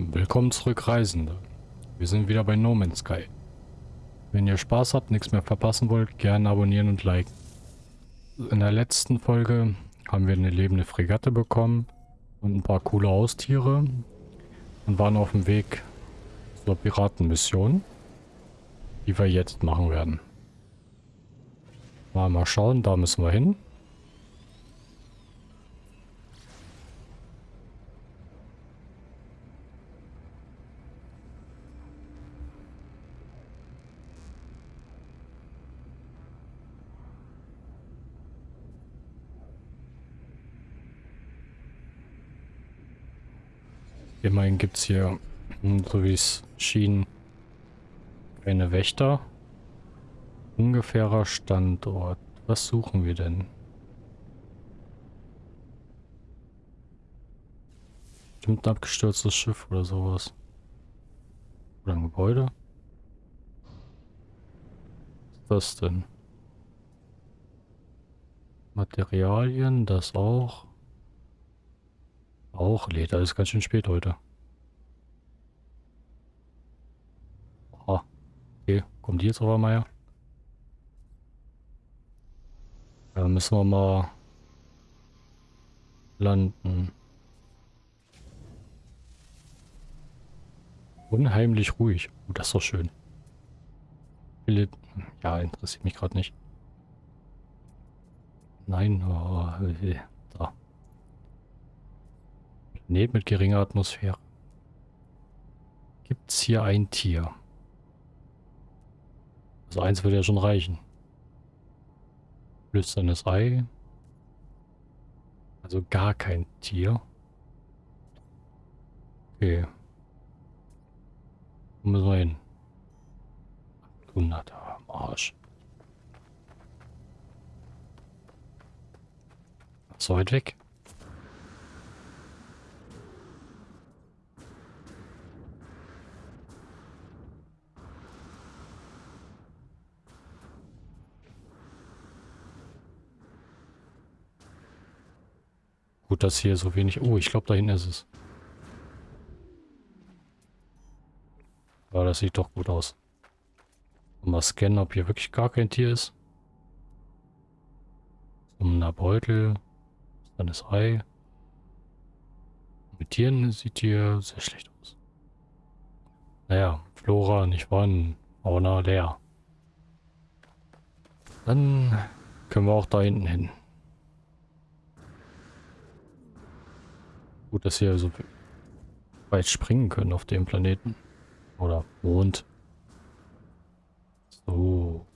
Willkommen zurück, Reisende. Wir sind wieder bei No Man's Sky. Wenn ihr Spaß habt, nichts mehr verpassen wollt, gerne abonnieren und liken. In der letzten Folge haben wir eine lebende Fregatte bekommen und ein paar coole Haustiere und waren auf dem Weg zur Piratenmission, die wir jetzt machen werden. Mal, mal schauen, da müssen wir hin. Immerhin gibt es hier, hm, so wie es schien, keine Wächter. Ungefährer Standort. Was suchen wir denn? Stimmt ein abgestürztes Schiff oder sowas. Oder ein Gebäude. Was ist das denn? Materialien, das auch. Auch Leder ist ganz schön spät heute. Okay, kommt die jetzt aber mal her? Da müssen wir mal landen. Unheimlich ruhig. Oh, das ist doch schön. Philipp. Ja, interessiert mich gerade nicht. Nein. Oh, da. Planet mit geringer Atmosphäre. Gibt es hier ein Tier? Also eins würde ja schon reichen. Flüsterndes Ei. Also gar kein Tier. Okay. Wo müssen wir hin? 100 Arsch. So weit weg. Gut, dass hier so wenig... Oh, ich glaube, da hinten ist es. Aber das sieht doch gut aus. Mal scannen, ob hier wirklich gar kein Tier ist. So ein Beutel. Dann das Ei. Mit Tieren sieht hier sehr schlecht aus. Naja, Flora, nicht wahr? Fauna leer. Dann können wir auch da hinten hin. Gut, dass wir so weit springen können auf dem Planeten. Oder Mond. So.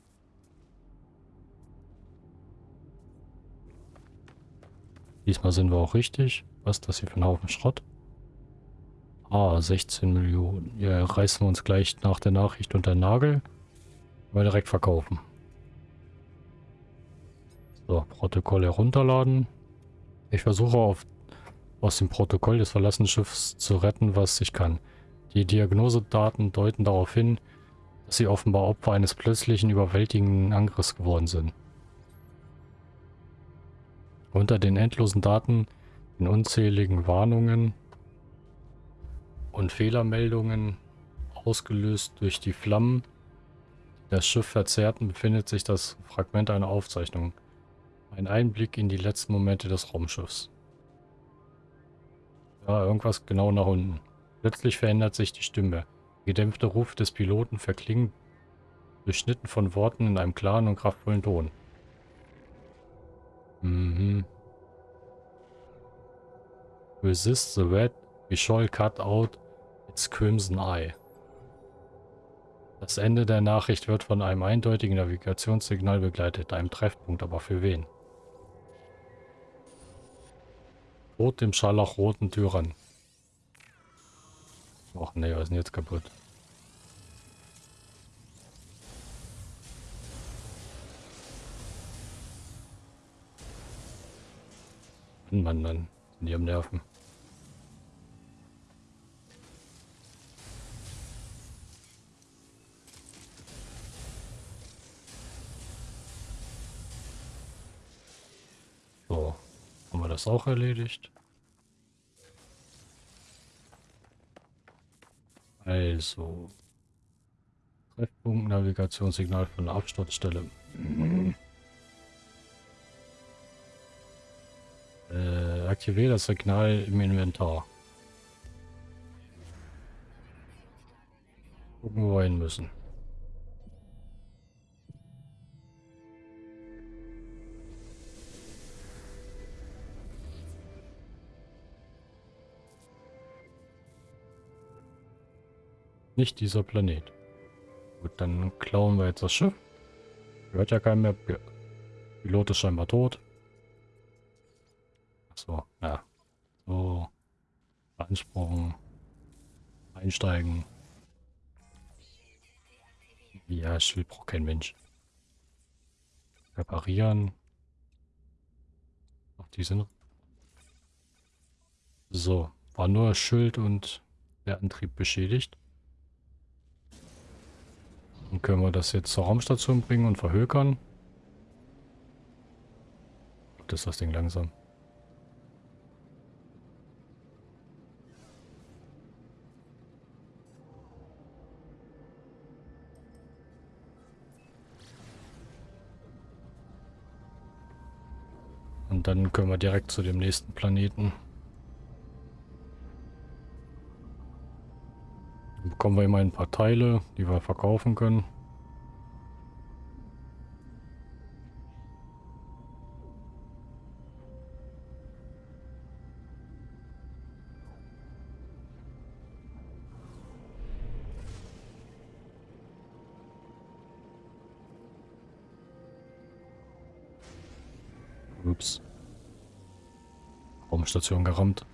Diesmal sind wir auch richtig. Was ist das hier für ein Haufen Schrott? Ah, 16 Millionen. Ja, reißen wir uns gleich nach der Nachricht unter den Nagel. Mal direkt verkaufen. So, Protokoll herunterladen. Ich versuche auf aus dem Protokoll des verlassenen Schiffs zu retten, was ich kann. Die Diagnosedaten deuten darauf hin, dass sie offenbar Opfer eines plötzlichen, überwältigenden Angriffs geworden sind. Unter den endlosen Daten, den unzähligen Warnungen und Fehlermeldungen, ausgelöst durch die Flammen, die das Schiff verzerrten, befindet sich das Fragment einer Aufzeichnung. Ein Einblick in die letzten Momente des Raumschiffs. Ja, irgendwas genau nach unten. Plötzlich verändert sich die Stimme. Der gedämpfte Ruf des Piloten verklingt, durchschnitten von Worten in einem klaren und kraftvollen Ton. Mhm. Resist the red, we shall cut out its crimson eye. Das Ende der Nachricht wird von einem eindeutigen Navigationssignal begleitet, einem Treffpunkt, aber für wen? Rot dem scharlachroten Tyrann. Ach nee, was ist denn jetzt kaputt? Mann, Mann, die am Nerven. Das auch erledigt. Also. Treffpunkt, Navigationssignal von der Absturzstelle. Mhm. Äh, aktiviere das Signal im Inventar. Gucken, wo wir hin müssen. Nicht dieser Planet. Gut, dann klauen wir jetzt das Schiff. Hört ja keiner mehr. Pilot ist scheinbar tot. Achso, ja. So. Beanspruchen. Einsteigen. Ja, Schild braucht kein Mensch. Reparieren. Ach, die sind... So, war nur Schild und der Antrieb beschädigt. Dann können wir das jetzt zur Raumstation bringen und verhökern. Das ist das Ding langsam. Und dann können wir direkt zu dem nächsten Planeten. Bekommen wir immer ein paar Teile, die wir verkaufen können. Ups. Raumstation gerammt.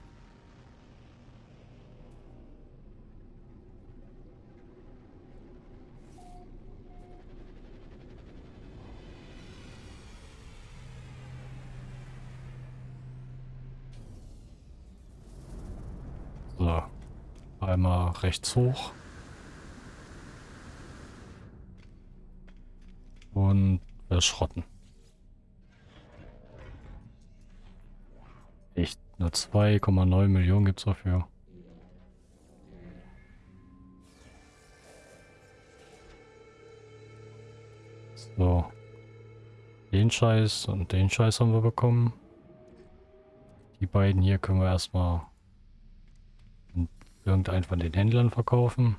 einmal rechts hoch. Und verschrotten. Echt, nur 2,9 Millionen gibt es dafür. So. Den Scheiß und den Scheiß haben wir bekommen. Die beiden hier können wir erstmal irgendeinen von den Händlern verkaufen.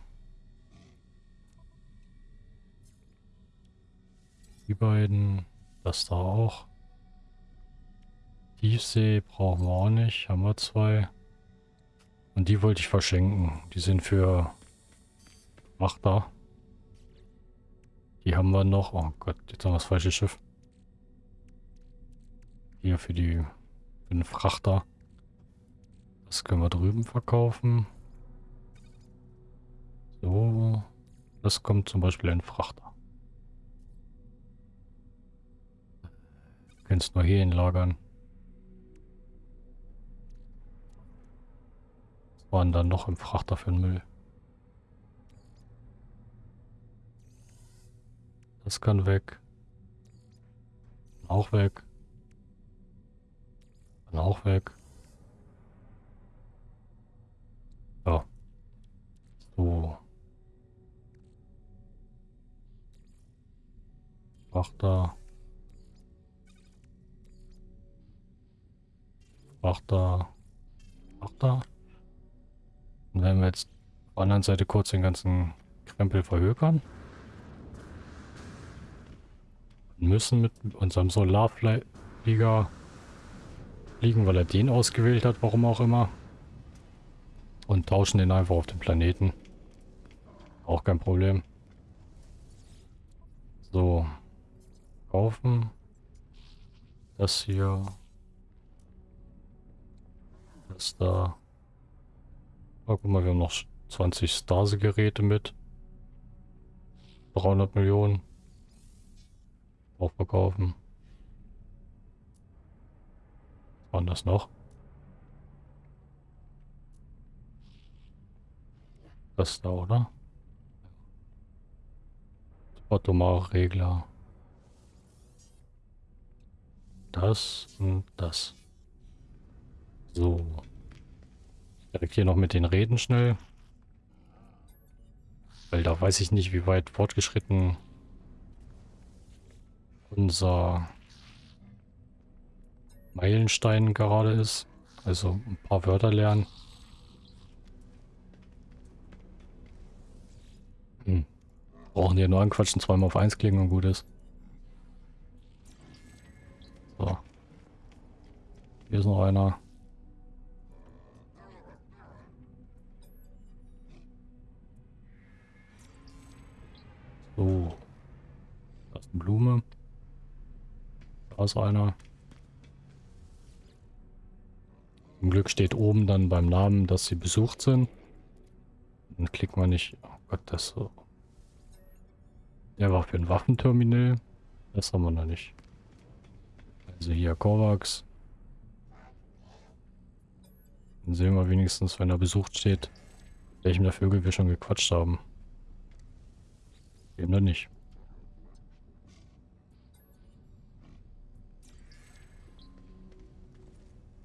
Die beiden, das da auch. Tiefsee brauchen wir auch nicht, haben wir zwei. Und die wollte ich verschenken. Die sind für Frachter. Die haben wir noch. Oh Gott, jetzt haben wir das falsche Schiff. Hier für die für den Frachter. Das können wir drüben verkaufen. So, das kommt zum Beispiel ein Frachter. Kannst nur hier lagern. Was waren dann noch im Frachter für den Müll? Das kann weg. Auch weg. Kann auch weg. Ja. So. Frachter. Frachter. Frachter. Und wenn wir jetzt auf der anderen Seite kurz den ganzen Krempel verhökern. Müssen mit unserem Solarflieger fliegen, weil er den ausgewählt hat, warum auch immer. Und tauschen den einfach auf den Planeten. Auch kein Problem. So kaufen. Das hier. Das da. Oh, guck mal, wir haben noch 20 Stase-Geräte mit. 300 Millionen. Auch verkaufen. Was waren das noch? Das da, oder? Atomare Regler das und das. So. Direkt hier noch mit den Reden schnell. Weil da weiß ich nicht, wie weit fortgeschritten unser Meilenstein gerade ist. Also ein paar Wörter lernen. Hm. Brauchen hier nur anquatschen, zweimal auf eins klicken und gut ist. So. Hier ist noch einer. So. Da ist eine Blume. Da ist einer. Zum Glück steht oben dann beim Namen, dass sie besucht sind. Dann klicken wir nicht. Oh Gott, das so. Der war für ein Waffenterminal. Das haben wir noch nicht. Also hier Kovacs. Dann sehen wir wenigstens, wenn er besucht steht, welchem der Vögel wir schon gequatscht haben. Dem dann nicht.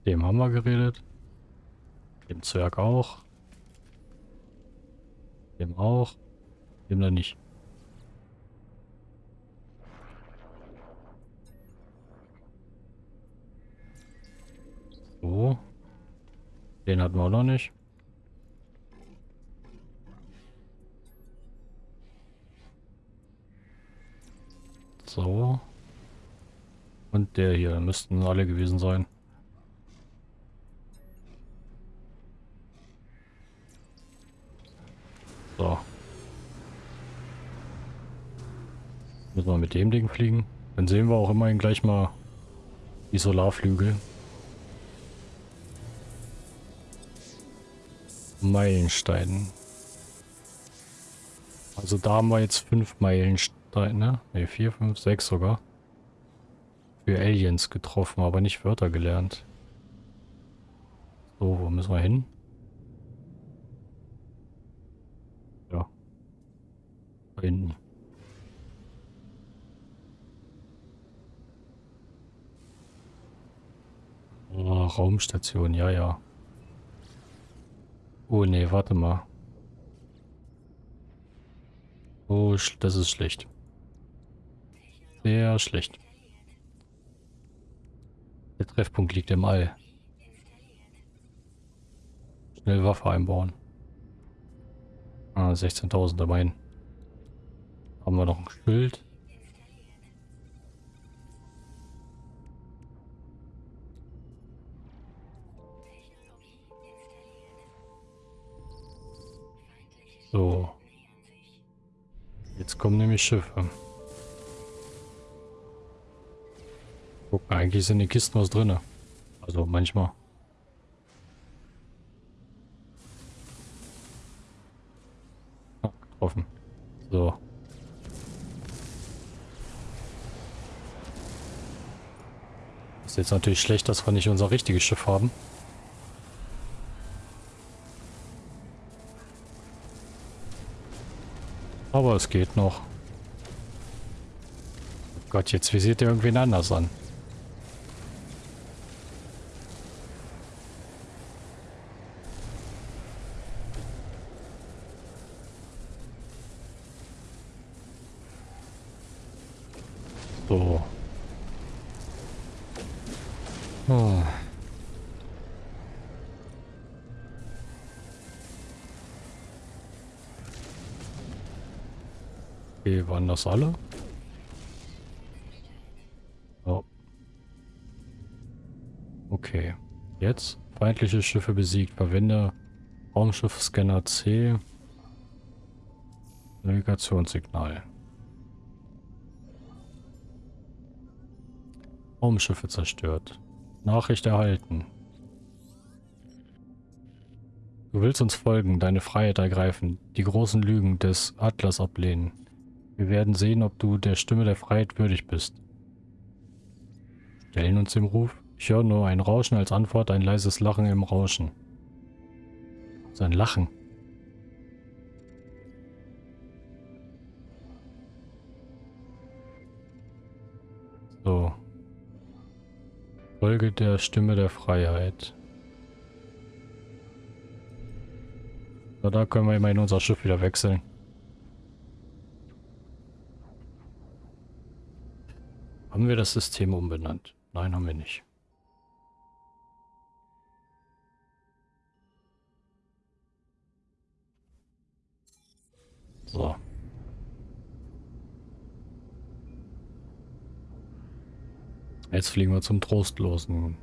Dem haben wir geredet. Dem Zwerg auch. Dem auch. Dem dann nicht. So. Den hatten wir auch noch nicht. So. Und der hier müssten alle gewesen sein. So. Müssen wir mit dem Ding fliegen. Dann sehen wir auch immerhin gleich mal die Solarflügel. Meilenstein. Also da haben wir jetzt fünf Meilensteine. Ne, ne, vier, fünf, sechs sogar. Für Aliens getroffen, aber nicht Wörter gelernt. So, wo müssen wir hin? Ja. Da hinten. Oh, Raumstation, ja, ja. Oh, nee, warte mal. Oh, das ist schlecht. Sehr schlecht. Der Treffpunkt liegt im All. Schnell Waffe einbauen. Ah, 16.000 dabei. Haben wir noch ein Schild. So. Jetzt kommen nämlich Schiffe. Guck, eigentlich sind die Kisten was drin. Also manchmal. Ah, getroffen. So. Ist jetzt natürlich schlecht, dass wir nicht unser richtiges Schiff haben. Aber es geht noch. Gott, jetzt visiert er irgendwen anders an. Okay, waren das alle? Oh. Okay. Jetzt feindliche Schiffe besiegt. Verwende Raumschiffscanner C. Navigationssignal. Raumschiffe zerstört. Nachricht erhalten. Du willst uns folgen, deine Freiheit ergreifen, die großen Lügen des Atlas ablehnen. Wir werden sehen, ob du der Stimme der Freiheit würdig bist. Stellen uns dem Ruf. Ich höre nur ein Rauschen als Antwort, ein leises Lachen im Rauschen. Sein Lachen. So. Folge der Stimme der Freiheit. So, da können wir immerhin unser Schiff wieder wechseln. Haben wir das System umbenannt? Nein, haben wir nicht. So. Jetzt fliegen wir zum Trostlosen.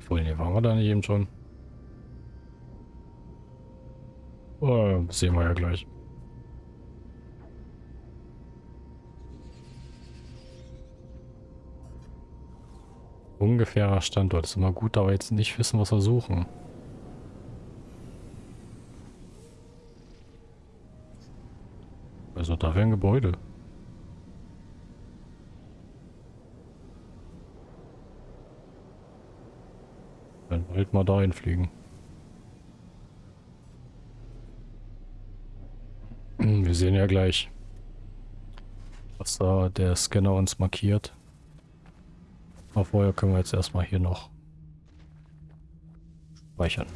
Vorhin waren wir da nicht eben schon. Oh, sehen wir ja gleich. Ungefährer Standort. Ist immer gut, aber jetzt nicht wissen, was wir suchen. Also da wäre ein Gebäude. Dann halt mal dahin fliegen. Wir sehen ja gleich, was da der Scanner uns markiert. Aber vorher können wir jetzt erstmal hier noch speichern.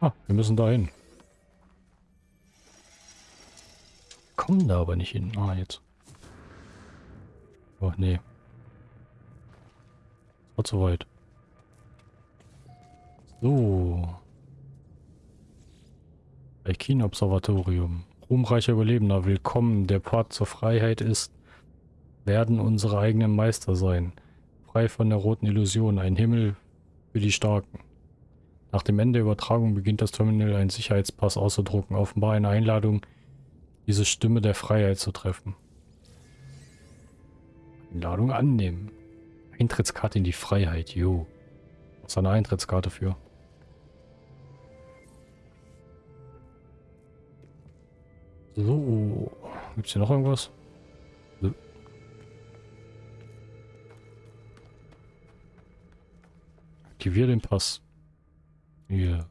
Ah, wir müssen da hin. Kommen da aber nicht hin. Ah, jetzt. Oh, nee. War zu weit. So. Alkin-Observatorium. Ruhmreicher Überlebender, willkommen. Der Pfad zur Freiheit ist, werden unsere eigenen Meister sein. Frei von der roten Illusion, ein Himmel für die Starken. Nach dem Ende der Übertragung beginnt das Terminal einen Sicherheitspass auszudrucken, offenbar eine Einladung, diese Stimme der Freiheit zu treffen. Einladung annehmen. Eintrittskarte in die Freiheit, jo. Was ist eine Eintrittskarte für? So. Gibt es hier noch irgendwas? Nö. Aktiviere den Pass. Hier.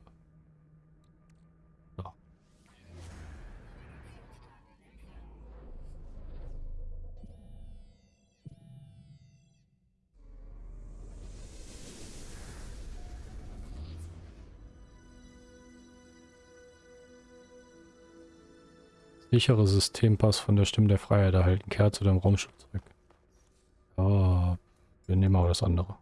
Sichere Systempass von der Stimme der Freiheit erhalten. Kehr zu deinem Raumschiff zurück. Ja, wir nehmen aber das andere.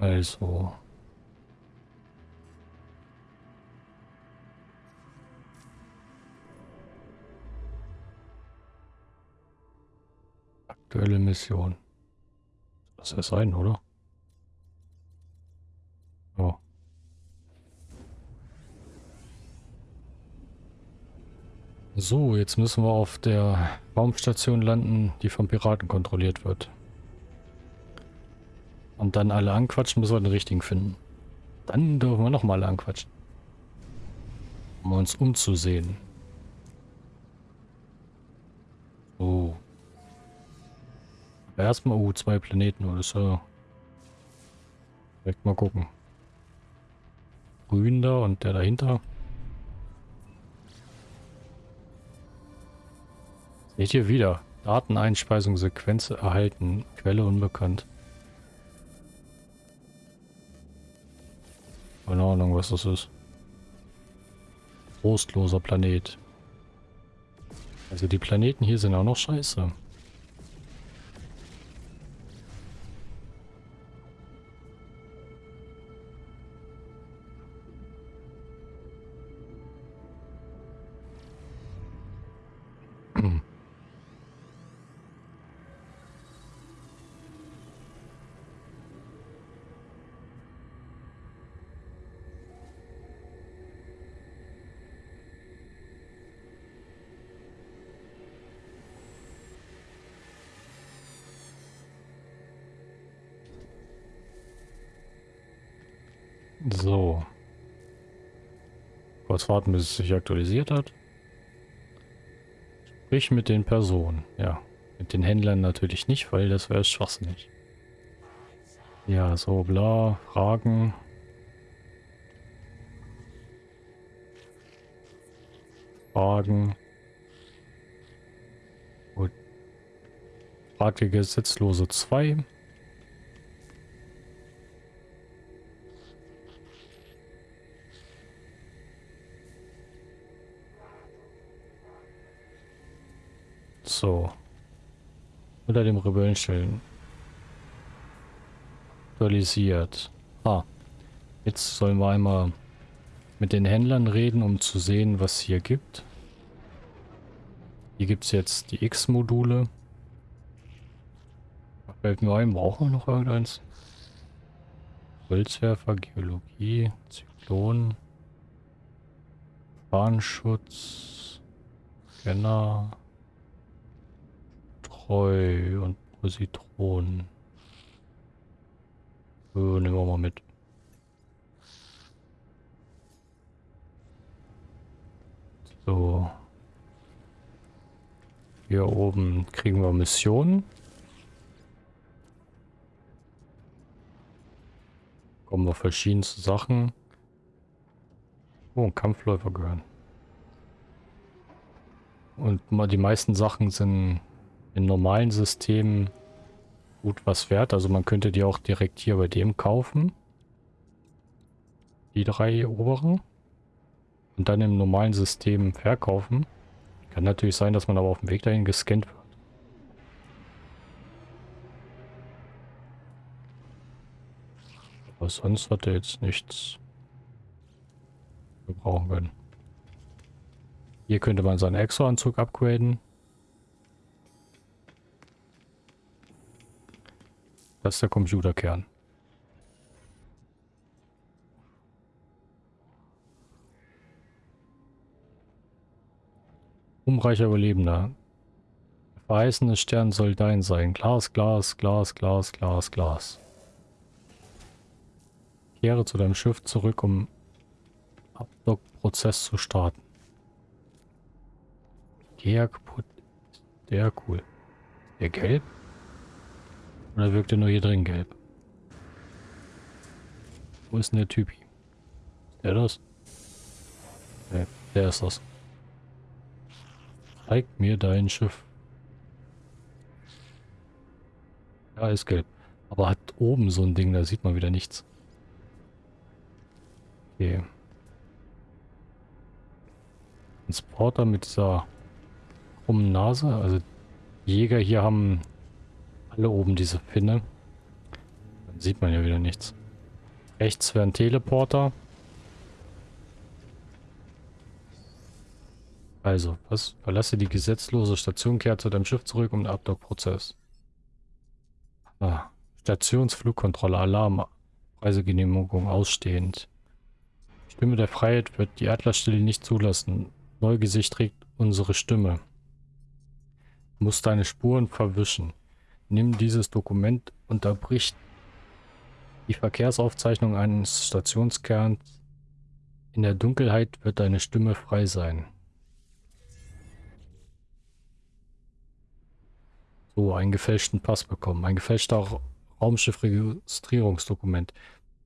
Also. Aktuelle Mission. Das ja sein, oder? Ja. So, jetzt müssen wir auf der Raumstation landen, die von Piraten kontrolliert wird. Und dann alle anquatschen, bis wir den richtigen finden. Dann dürfen wir nochmal anquatschen. Um uns umzusehen. Aber erstmal, oh, zwei Planeten oder so. Direkt mal gucken. Grün da und der dahinter. Seht ihr wieder. Dateneinspeisung, Sequenz erhalten. Quelle unbekannt. Keine Ahnung, was das ist. Trostloser Planet. Also die Planeten hier sind auch noch scheiße. Warten, bis es sich aktualisiert hat. Sprich mit den Personen, ja. Mit den Händlern natürlich nicht, weil das wäre schwachsinnig. Ja, so bla, Fragen. Fragen. Gut. Frage Gesetzlose 2. So. Unter dem Rebellenstellen. Aktualisiert. Ah. Jetzt sollen wir einmal mit den Händlern reden, um zu sehen, was hier gibt. Hier gibt es jetzt die X-Module. Fällt mir ein, brauchen wir noch irgendeins? Holzwerfer, Geologie, Zyklon, Bahnschutz, Scanner, Treu und Positron. So, nehmen wir mal mit. So. Hier oben kriegen wir Missionen. Kommen wir verschiedenste Sachen. Oh, Kampfläufer gehören. Und die meisten Sachen sind in normalen Systemen gut was wert. Also man könnte die auch direkt hier bei dem kaufen. Die drei oberen. Und dann im normalen System verkaufen. Kann natürlich sein, dass man aber auf dem Weg dahin gescannt wird. Aber sonst hat er jetzt nichts gebrauchen können. Hier könnte man seinen Exo-Anzug upgraden. Das ist der Computerkern. Umreicher Überlebender. Der verheißene Stern soll dein sein. Glas, Glas, Glas, Glas, Glas, Glas. Kehre zu deinem Schiff zurück, um Abdock-Prozess zu starten. Kaputt. Der cool. Der gelb? Oder wirkt er nur hier drin gelb? Wo ist denn der Typ hier? Der das? Nee, der ist das. Zeig mir dein Schiff. Ja, ist gelb. Aber hat oben so ein Ding, da sieht man wieder nichts. Okay. Transporter mit dieser krummen Nase. Also Jäger hier haben alle oben diese Pinne. Dann sieht man ja wieder nichts. Rechts wäre ein Teleporter. Also, was? Verlasse die gesetzlose Station, kehre zu deinem Schiff zurück um den Abdock-Prozess. Ah, Stationsflugkontrolle, Alarm, Reisegenehmigung ausstehend. Stimme der Freiheit wird die Adlerstelle nicht zulassen. Neugesicht trägt unsere Stimme. Muss deine Spuren verwischen. Nimm dieses Dokument, unterbricht die Verkehrsaufzeichnung eines Stationskerns. In der Dunkelheit wird deine Stimme frei sein. So, einen gefälschten Pass bekommen. Ein gefälschter Raumschiffregistrierungsdokument.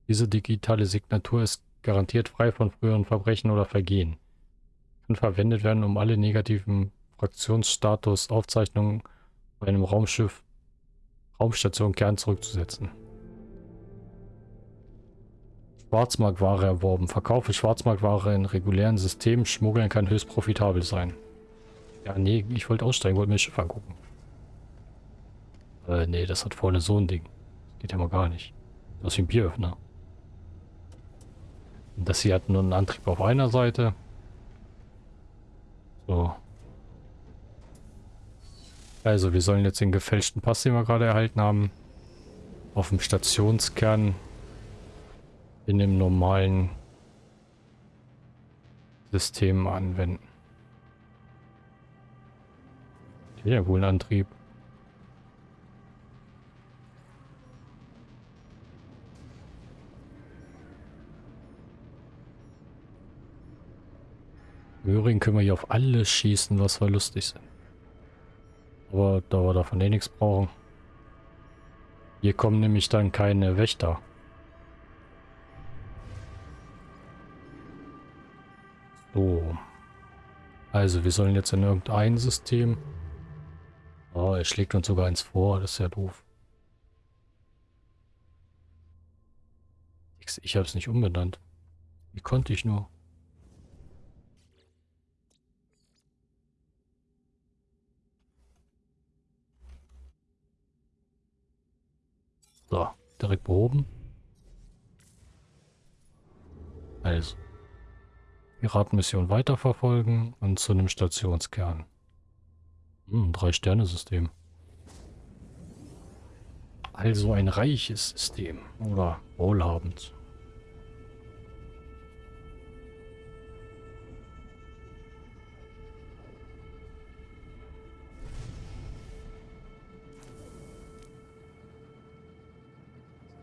Diese digitale Signatur ist garantiert frei von früheren Verbrechen oder Vergehen. Kann verwendet werden, um alle negativen Fraktionsstatus Aufzeichnungen bei einem Raumschiff Raumstation Kern zurückzusetzen. Schwarzmarktware erworben. Verkaufe Schwarzmarktware in regulären Systemen. Schmuggeln kann höchst profitabel sein. Ja, nee, ich wollte aussteigen, wollte mir das Schiff angucken. Äh, nee, das hat vorne so ein Ding. Das geht ja mal gar nicht. Das ist wie ein Bieröffner. Und das hier hat nur einen Antrieb auf einer Seite. So. Also, wir sollen jetzt den gefälschten Pass, den wir gerade erhalten haben, auf dem Stationskern in dem normalen System anwenden. Ja, wohl Antrieb. Möhring können wir hier auf alles schießen, was wir lustig sind. Aber da wir davon eh nichts brauchen. Hier kommen nämlich dann keine Wächter. So. Also, wir sollen jetzt in irgendein System... Oh, er schlägt uns sogar eins vor. Das ist ja doof. Ich, ich habe es nicht umbenannt. Wie konnte ich nur? So, direkt behoben. Also. Piratenmission weiterverfolgen und zu einem Stationskern. Hm, Drei-Sterne-System. Also ein reiches System. Oder wohlhabend.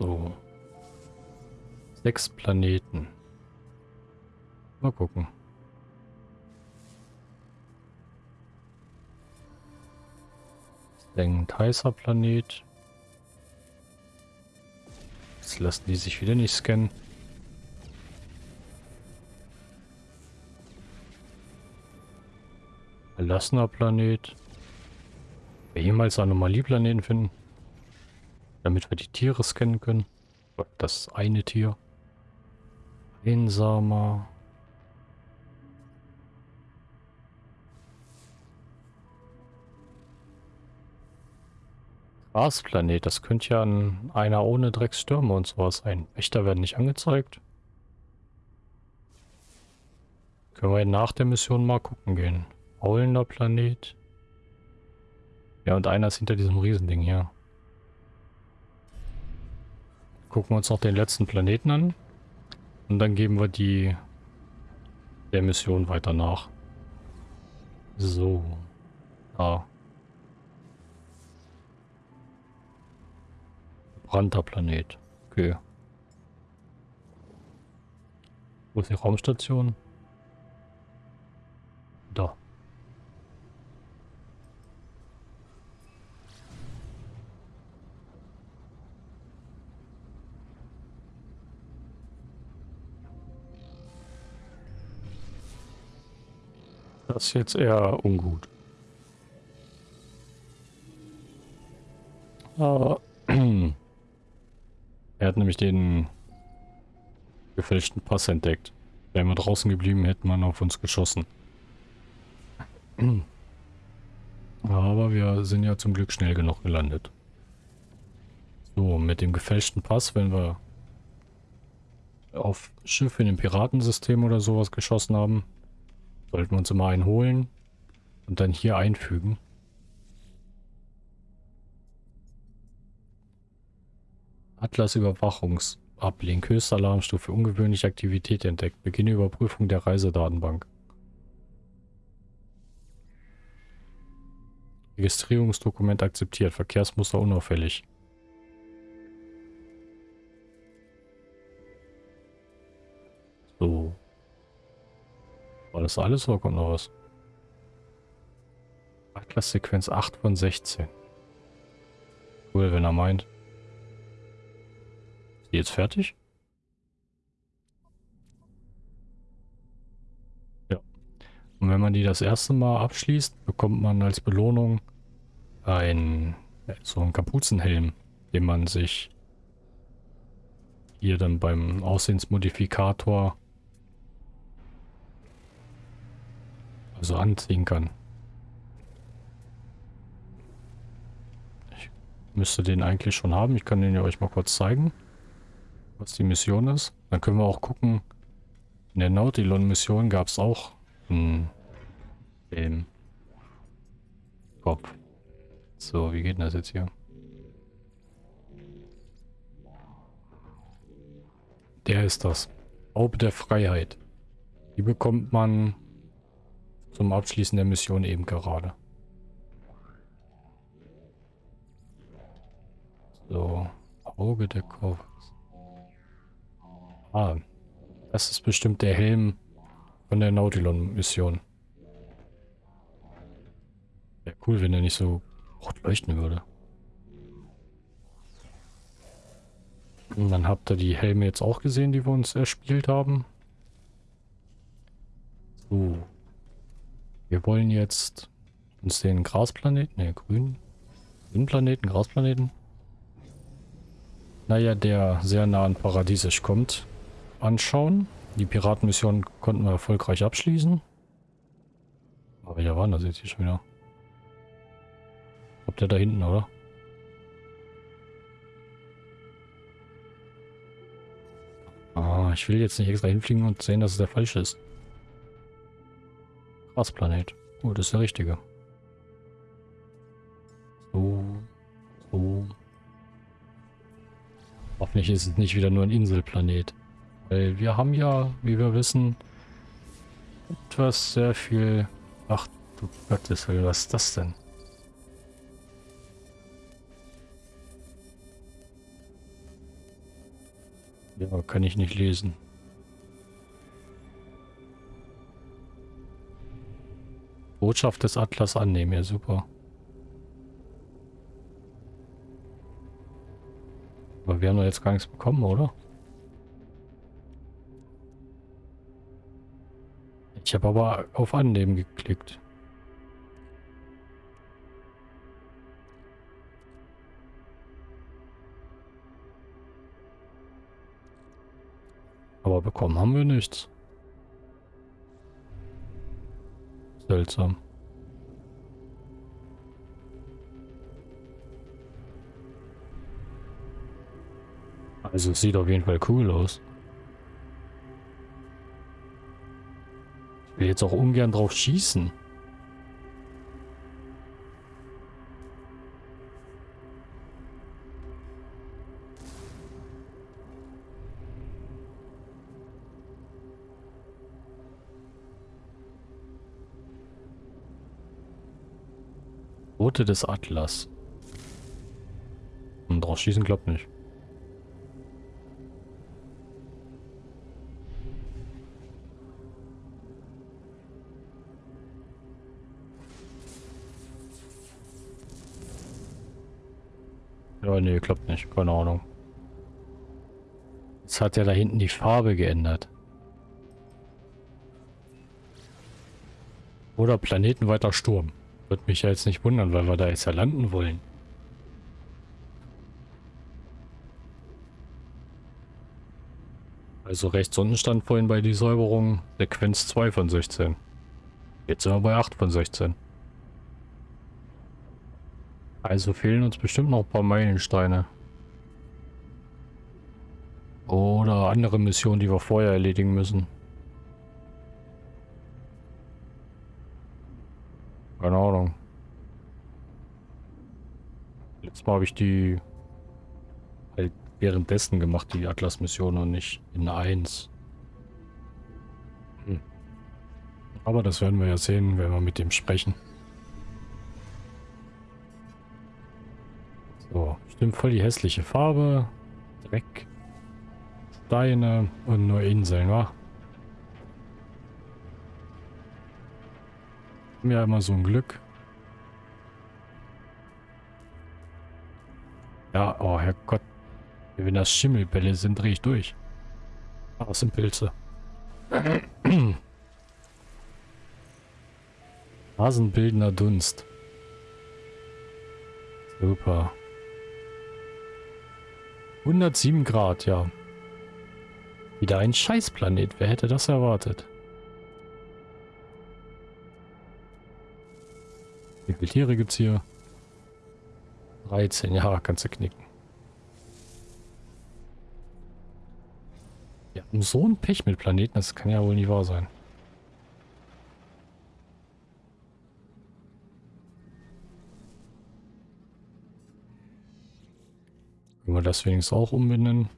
So. Sechs Planeten. Mal gucken. Ein heißer Planet. Jetzt lassen die sich wieder nicht scannen. Verlassener Planet. Wir jemals Anomalieplaneten finden. Damit wir die Tiere scannen können. Das eine Tier. Einsamer. Marsplanet, das könnte ja ein, einer ohne Drecksstürme und sowas sein. Wächter werden nicht angezeigt. Können wir nach der Mission mal gucken gehen. Faulender Planet. Ja, und einer ist hinter diesem Riesending hier. Gucken wir uns noch den letzten Planeten an. Und dann geben wir die der Mission weiter nach. So. Ah. Verbrannter Planet. Okay. Wo ist die Raumstation? Das ist jetzt eher ungut. Aber Er hat nämlich den gefälschten Pass entdeckt. Wären wir draußen geblieben, hätte man auf uns geschossen. Aber wir sind ja zum Glück schnell genug gelandet. So, mit dem gefälschten Pass, wenn wir auf Schiffe in dem Piratensystem oder sowas geschossen haben, sollten wir uns immer einen holen und dann hier einfügen. Atlas Überwachungsablink. Höchste Alarmstufe. Ungewöhnliche Aktivität entdeckt. Beginne Überprüfung der Reisedatenbank. Registrierungsdokument akzeptiert. Verkehrsmuster unauffällig. War das alles oder kommt noch was? Atlas-Sequenz 8 von 16. Cool, wenn er meint die jetzt fertig? Ja. Und wenn man die das erste Mal abschließt, bekommt man als Belohnung ein so einen Kapuzenhelm, den man sich hier dann beim Aussehensmodifikator also anziehen kann. Ich müsste den eigentlich schon haben. Ich kann den ja euch mal kurz zeigen was die Mission ist. Dann können wir auch gucken. In der Nautilon-Mission gab es auch einen. Kopf. So, wie geht denn das jetzt hier? Der ist das. Haube der Freiheit. Die bekommt man zum Abschließen der Mission eben gerade. So, Auge der Kurve. Ah, das ist bestimmt der Helm von der Nautilon-Mission. Wäre cool, wenn er nicht so rot leuchten würde. Und dann habt ihr die Helme jetzt auch gesehen, die wir uns erspielt haben. So. Wir wollen jetzt uns den Grasplaneten, ne, grün, grün Planeten, Grasplaneten. Naja, der sehr nah an Paradiesisch kommt, anschauen. Die Piratenmission konnten wir erfolgreich abschließen. Aber ja, waren das jetzt hier schon wieder? Ob der da hinten, oder? Ah, ich will jetzt nicht extra hinfliegen und sehen, dass es der falsche ist. Grasplanet. Oh, das ist der richtige. So. So. Hoffentlich ist es nicht wieder nur ein Inselplanet. Weil wir haben ja, wie wir wissen, etwas sehr viel... Ach du Gottes was ist das denn? Ja, kann ich nicht lesen. Botschaft des Atlas annehmen, ja super. Aber wir haben doch jetzt gar nichts bekommen, oder? Ich habe aber auf Annehmen geklickt. Aber bekommen haben wir nichts. Seltsam. Also es sieht auf jeden Fall cool aus. Ich will jetzt auch ungern drauf schießen. Rote des Atlas. Und drauf schießen klappt nicht. Ja, nee, klappt nicht. Keine Ahnung. Jetzt hat ja da hinten die Farbe geändert. Oder planetenweiter Sturm. Würde mich ja jetzt nicht wundern, weil wir da jetzt ja landen wollen. Also rechts unten stand vorhin bei die Säuberung Sequenz 2 von 16. Jetzt sind wir bei 8 von 16. Also fehlen uns bestimmt noch ein paar Meilensteine. Oder andere Missionen, die wir vorher erledigen müssen. Keine Ahnung. Letztes Mal habe ich die halt währenddessen gemacht, die Atlas-Mission und nicht in 1. Hm. Aber das werden wir ja sehen, wenn wir mit dem sprechen. So, stimmt voll die hässliche Farbe. Dreck. Steine und nur Inseln, wa? Haben ja immer so ein Glück. Ja, oh Herrgott. Wenn das Schimmelbälle sind, drehe ich durch. Ah, das sind Pilze. Hasenbildender Dunst. Super. 107 Grad, ja. Wieder ein Scheißplanet. Wer hätte das erwartet? Wie viele Tiere gibt es hier? 13, ja, kannst du knicken. Ja, so ein Pech mit Planeten, das kann ja wohl nicht wahr sein. Können wir das wenigstens auch umbenennen?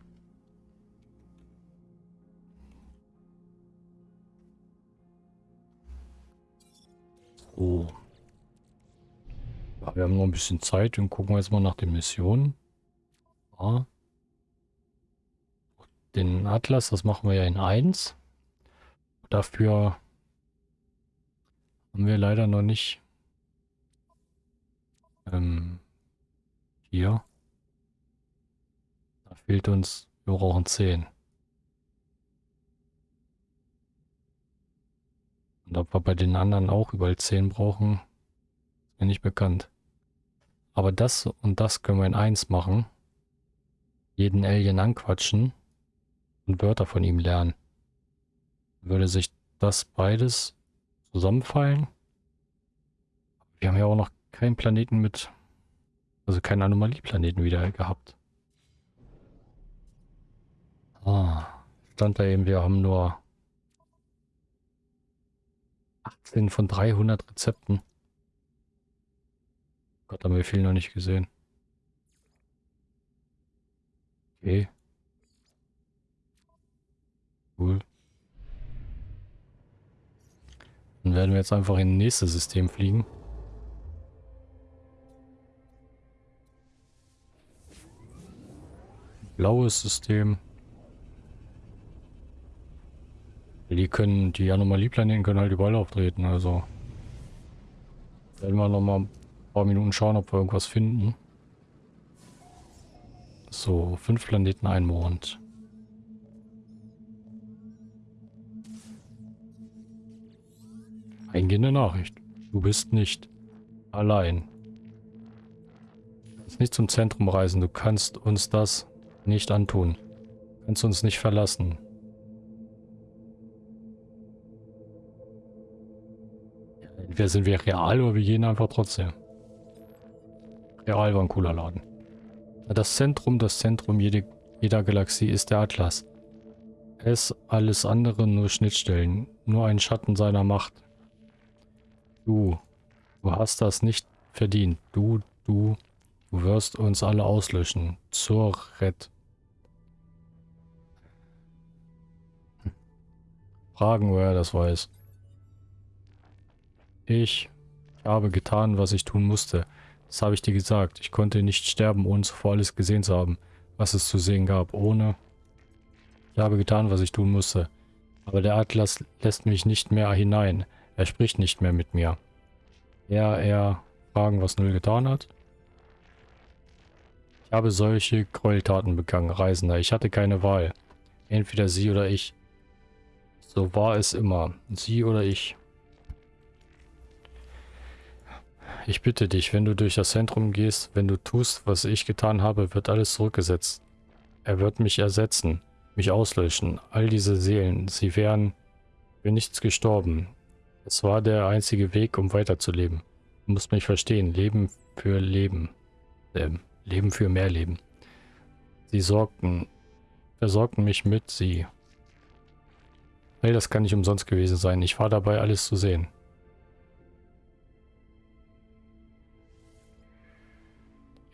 So. Ja, wir haben noch ein bisschen Zeit und gucken wir jetzt mal nach den Missionen. Ja. Den Atlas, das machen wir ja in 1. Dafür haben wir leider noch nicht Ähm, hier. Da fehlt uns, wir brauchen 10. Und ob wir bei den anderen auch überall 10 brauchen, ist mir nicht bekannt. Aber das und das können wir in 1 machen. Jeden Alien anquatschen und Wörter von ihm lernen. Würde sich das beides zusammenfallen? Wir haben ja auch noch keinen Planeten mit, also keinen Anomalieplaneten wieder gehabt. Ah, stand da eben, wir haben nur 18 von 300 Rezepten. Gott, haben wir viel noch nicht gesehen. Okay. Cool. Dann werden wir jetzt einfach in das nächste System fliegen. Blaues System. Die können, die Anomalieplaneten können halt überall auftreten, also. Werden wir nochmal paar Minuten schauen, ob wir irgendwas finden. So, fünf Planeten, ein Mond. Eingehende Nachricht. Du bist nicht allein. Du nicht zum Zentrum reisen. Du kannst uns das nicht antun. Du kannst uns nicht verlassen. Entweder sind wir real oder wir gehen einfach trotzdem. Real war ein cooler Laden. Das Zentrum, das Zentrum jede, jeder Galaxie ist der Atlas. Es alles andere nur Schnittstellen, nur ein Schatten seiner Macht. Du, du hast das nicht verdient. Du, du, du wirst uns alle auslöschen. Zur Rett. Fragen, woher er das weiß. Ich habe getan, was ich tun musste. Das habe ich dir gesagt. Ich konnte nicht sterben, ohne zuvor alles gesehen zu haben, was es zu sehen gab. Ohne... Ich habe getan, was ich tun musste. Aber der Atlas lässt mich nicht mehr hinein. Er spricht nicht mehr mit mir. Ja, er fragen, was Null getan hat. Ich habe solche Gräueltaten begangen, Reisender. Ich hatte keine Wahl. Entweder sie oder ich. So war es immer. Sie oder ich. Ich bitte dich, wenn du durch das Zentrum gehst, wenn du tust, was ich getan habe, wird alles zurückgesetzt. Er wird mich ersetzen, mich auslöschen. All diese Seelen, sie wären für nichts gestorben. Es war der einzige Weg, um weiterzuleben. Du musst mich verstehen. Leben für Leben. Ähm, Leben für mehr Leben. Sie sorgten, versorgten mich mit sie. All das kann nicht umsonst gewesen sein. Ich war dabei, alles zu sehen.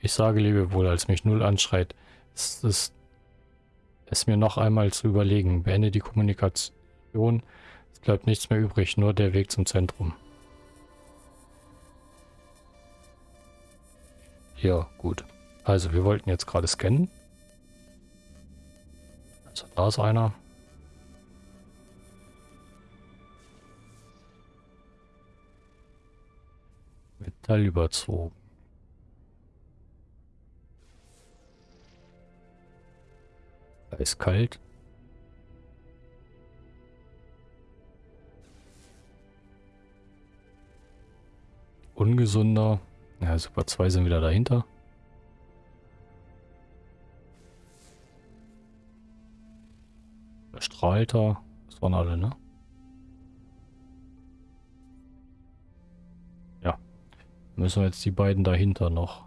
Ich sage Lebewohl, als mich Null anschreit. Es ist es mir noch einmal zu überlegen. Beende die Kommunikation es bleibt nichts mehr übrig, nur der Weg zum Zentrum. Ja, gut. Also, wir wollten jetzt gerade scannen. Also, da ist einer. Metall überzogen. Ist kalt. ungesunder. Ja, Super 2 sind wieder dahinter. Strahlter. Das waren alle, ne? Ja. Müssen wir jetzt die beiden dahinter noch.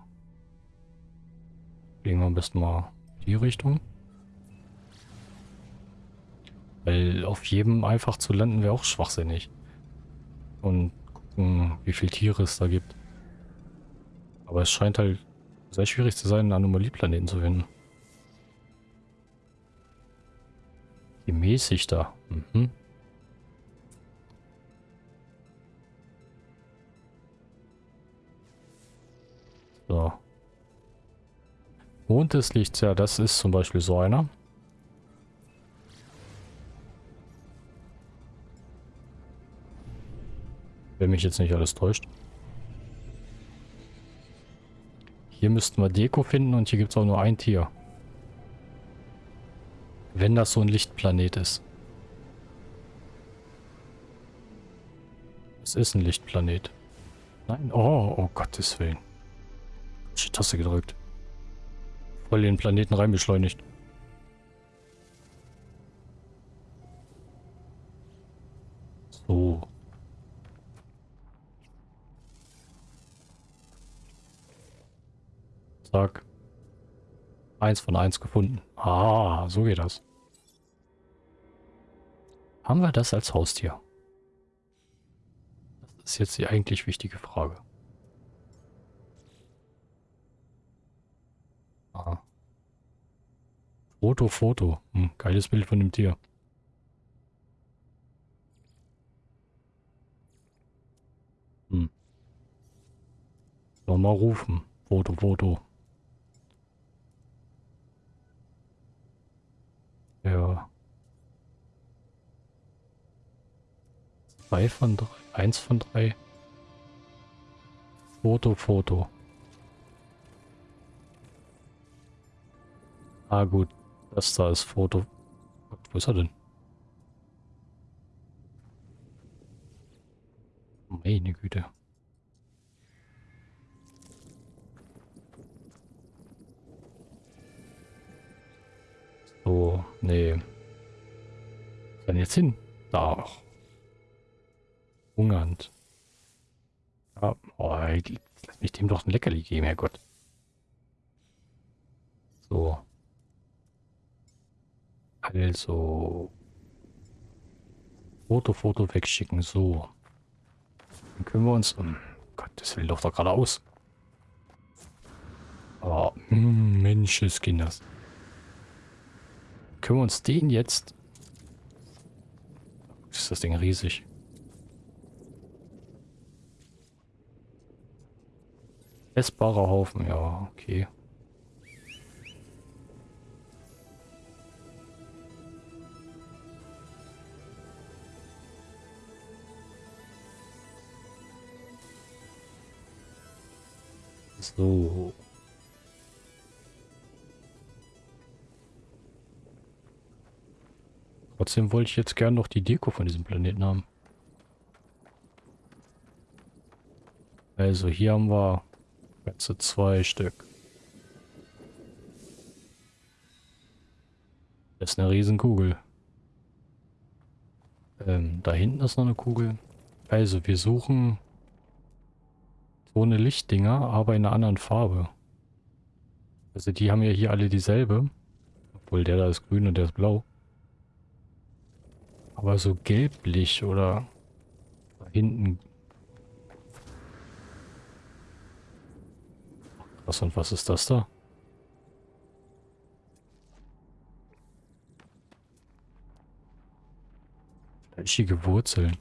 Gehen wir am besten mal die Richtung. Weil auf jedem einfach zu landen wäre auch schwachsinnig. Und gucken, wie viele Tiere es da gibt. Aber es scheint halt sehr schwierig zu sein, einen Anomalieplaneten zu finden. Gemäßigt da. Mhm. So. Mond des Lichts, ja, das ist zum Beispiel so einer. Wenn mich jetzt nicht alles täuscht. Hier müssten wir Deko finden und hier gibt es auch nur ein Tier. Wenn das so ein Lichtplanet ist. Es ist ein Lichtplanet. Nein, oh, oh Gottes Willen. Ich die Taste gedrückt. Voll den Planeten reinbeschleunigt. So. Zack. Eins von eins gefunden. Ah, so geht das. Haben wir das als Haustier? Das ist jetzt die eigentlich wichtige Frage. Aha. Foto, Foto. Hm, geiles Bild von dem Tier. Hm. Nochmal rufen. Foto, Foto. Ja. Zwei von drei. Eins von drei. Foto, Foto. Ah gut, das da ist Foto. Wo ist er denn? Meine Güte. So, nee. Was denn jetzt hin? Da. Hungernd. Ja, oh, lass mich dem doch ein Leckerli geben, Herrgott. So. Also. Foto, Foto wegschicken, so. Dann können wir uns... Um Gott, das will doch da geradeaus. Oh, hm, Menscheskinders. Können wir uns den jetzt... Ist das Ding riesig. Essbarer Haufen, ja, okay. So. Trotzdem wollte ich jetzt gern noch die Deko von diesem Planeten haben. Also hier haben wir Ganze zwei Stück. Das ist eine Riesenkugel. Ähm, da hinten ist noch eine Kugel. Also, wir suchen so eine Lichtdinger, aber in einer anderen Farbe. Also die haben ja hier alle dieselbe. Obwohl der da ist grün und der ist blau. Aber so gelblich oder hinten Was und was ist das da? Fleischige Wurzeln.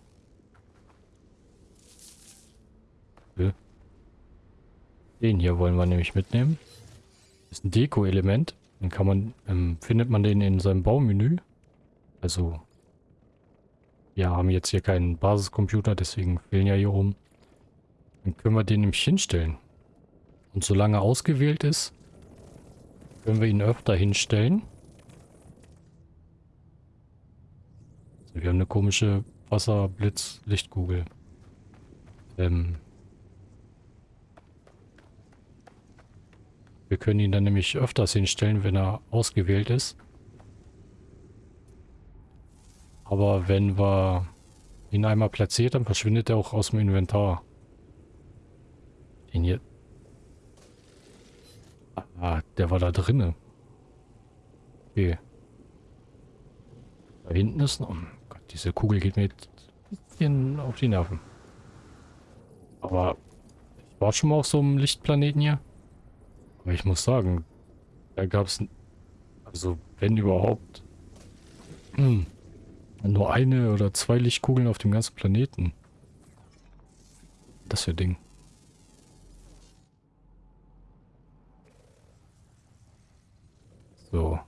Den hier wollen wir nämlich mitnehmen. Ist ein Deko-Element. Den kann man, ähm, findet man den in seinem Baumenü. Also, wir haben jetzt hier keinen Basiscomputer, deswegen fehlen ja hier oben. Dann können wir den nämlich hinstellen. Und solange ausgewählt ist, können wir ihn öfter hinstellen. Wir haben eine komische Wasserblitz-Lichtkugel. Ähm wir können ihn dann nämlich öfters hinstellen, wenn er ausgewählt ist. Aber wenn wir ihn einmal platziert, dann verschwindet er auch aus dem Inventar. Den hier, Ah, der war da drinnen. Okay. Da hinten ist noch... Oh Gott, diese Kugel geht mir jetzt ein bisschen auf die Nerven. Aber ich war schon mal auf so einem Lichtplaneten hier. Aber ich muss sagen, da gab es... Also, wenn überhaupt... Nur eine oder zwei Lichtkugeln auf dem ganzen Planeten. Das für Ding. So.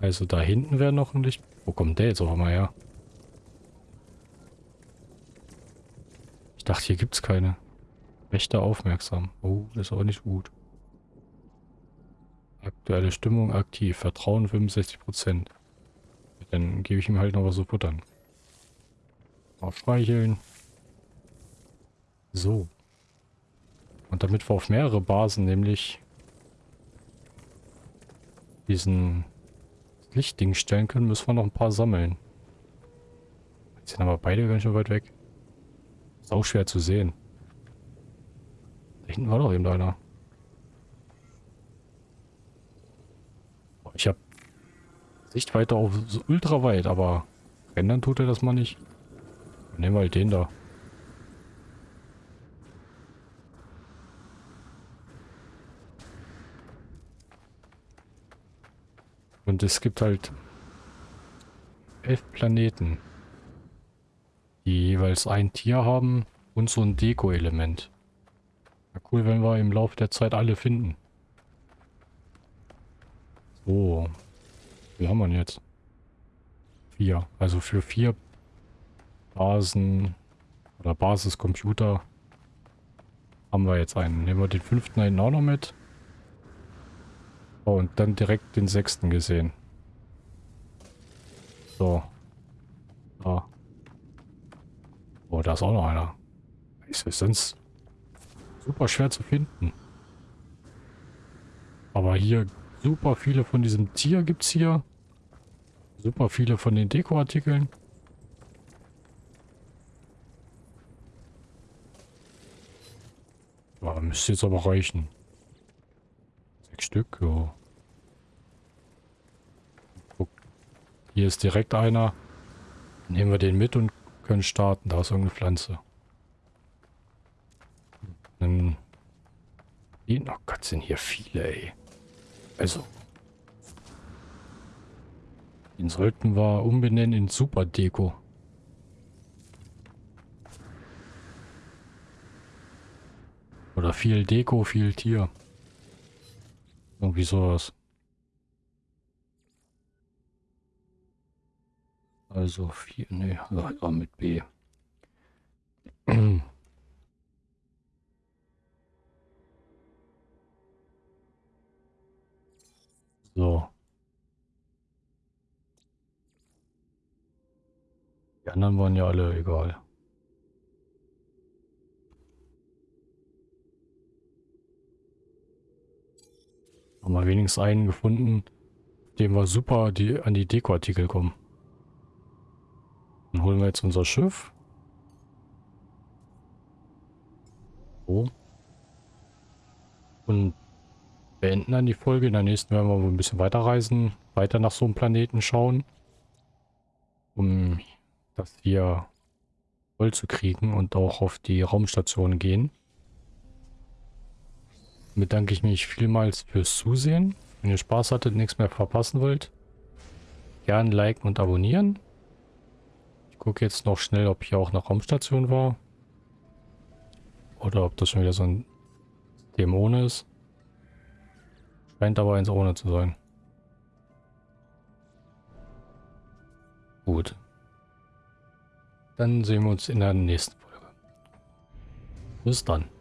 Also da hinten wäre noch ein Licht. Wo kommt der jetzt auch mal her? Ich dachte, hier gibt es keine. Rechter aufmerksam. Oh, das ist aber nicht gut. Aktuelle Stimmung aktiv. Vertrauen 65%. Dann gebe ich ihm halt noch was zu futtern. Auf streicheln. So. Und damit wir auf mehrere Basen, nämlich diesen Lichtding stellen können, müssen wir noch ein paar sammeln. Jetzt sind aber beide ganz schön weit weg. Ist auch schwer zu sehen. Da hinten war doch eben einer. Ich habe Sichtweite auf so ultra weit, aber ändern tut er das mal nicht. Nehmen wir halt den da. Und es gibt halt elf Planeten, die jeweils ein Tier haben und so ein Deko-Element. Ja, cool, wenn wir im Laufe der Zeit alle finden. So. Wie haben wir denn jetzt? Vier. Also für vier Basen oder Basiscomputer haben wir jetzt einen. Nehmen wir den fünften einen auch noch mit. Oh, und dann direkt den sechsten gesehen. So. Da. Oh, da ist auch noch einer. Ist sonst super schwer zu finden. Aber hier super viele von diesem Tier gibt es hier. Super viele von den Dekoartikeln. Ja, müsste jetzt aber reichen. Sechs Stück, ja. Hier ist direkt einer. Nehmen wir den mit und können starten. Da ist irgendeine Pflanze. Dann... Oh Gott, sind hier viele, ey. Also... Den sollten wir umbenennen in Super Deko. Oder viel Deko, viel Tier. Irgendwie sowas. Also vier, ne, mit B. So. Die anderen waren ja alle egal. Haben wir wenigstens einen gefunden, dem wir super die, an die Dekoartikel kommen. Dann holen wir jetzt unser Schiff. So. Und beenden dann die Folge. In der nächsten werden wir ein bisschen weiter reisen, weiter nach so einem Planeten schauen. Um das hier voll zu kriegen und auch auf die Raumstation gehen bedanke ich mich vielmals fürs Zusehen. Wenn ihr Spaß hattet, nichts mehr verpassen wollt, gern liken und abonnieren. Ich gucke jetzt noch schnell, ob hier auch eine Raumstation war. Oder ob das schon wieder so ein Dämon ist. Scheint aber eins ohne zu sein. Gut. Dann sehen wir uns in der nächsten Folge. Bis dann.